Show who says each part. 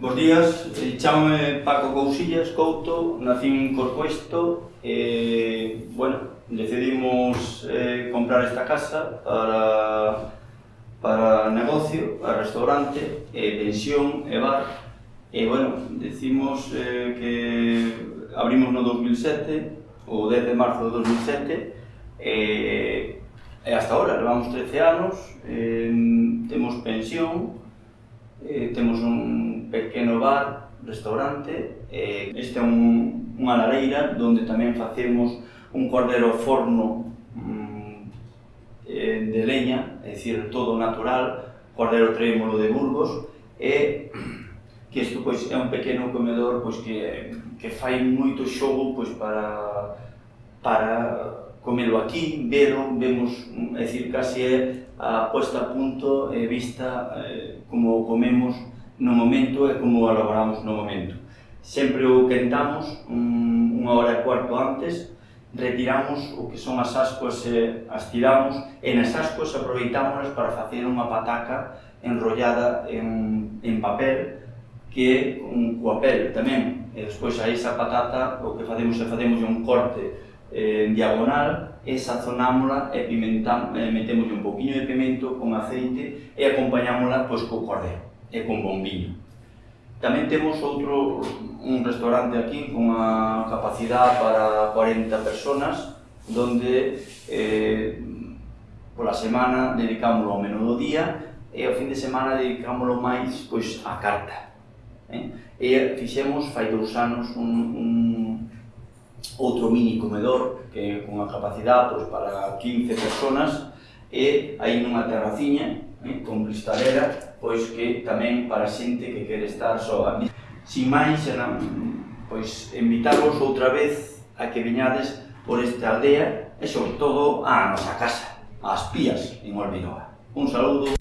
Speaker 1: Bos días, eh, chamame Paco Cousillas, Couto, nací en Corcoesto e, bueno, decidimos eh, comprar esta casa para, para negocio, para restaurante, e pensión e bar. E, bueno, decimos eh, que abrimos no 2007, o 10 de marzo de 2007 e, e hasta ahora, levamos 13 anos, eh, temos pensión, eh, temos un pequeno bar, restaurante, Eh, este é un, unha lareira onde tamén facemos un cordero forno mm, eh, de leña, é dicir, todo natural, cordero trémolo de Burgos, e que isto pois, é un pequeno comedor pois, que, que fai moito xogo pois, para, para comelo aquí, velo, vemos, é dicir, casi é a posta a punto e vista eh, como comemos no momento e como elaboramos no momento. Sempre o quentamos un, unha hora e cuarto antes, retiramos o que son as ascuas e as tiramos, e nas ascuas aproveitámonos para facer unha pataca enrollada en, en papel, que é un coapel tamén. E despois a esa patata o que facemos é facemos un corte eh, en diagonal e sazonámola e pimentamos, eh, metemos un poquinho de pimento con aceite e acompañámola pois, co cordero e con bombiño. Tamén temos outro un restaurante aquí con unha capacidade para 40 personas donde eh, pola semana dedicámoslo ao menú do día e ao fin de semana dedicámoslo máis pois á carta. Eh? E fixemos fai dous anos un, un outro mini comedor que con a capacidade pois, para 15 personas e aí nunha terraciña eh, compristalera, pois que tamén para xente que quere estar soa. Sin máis, pois invitarvos outra vez a que viñades por esta aldea e sobre todo a nosa casa, as Pías, en Olvinoa. Un saludo.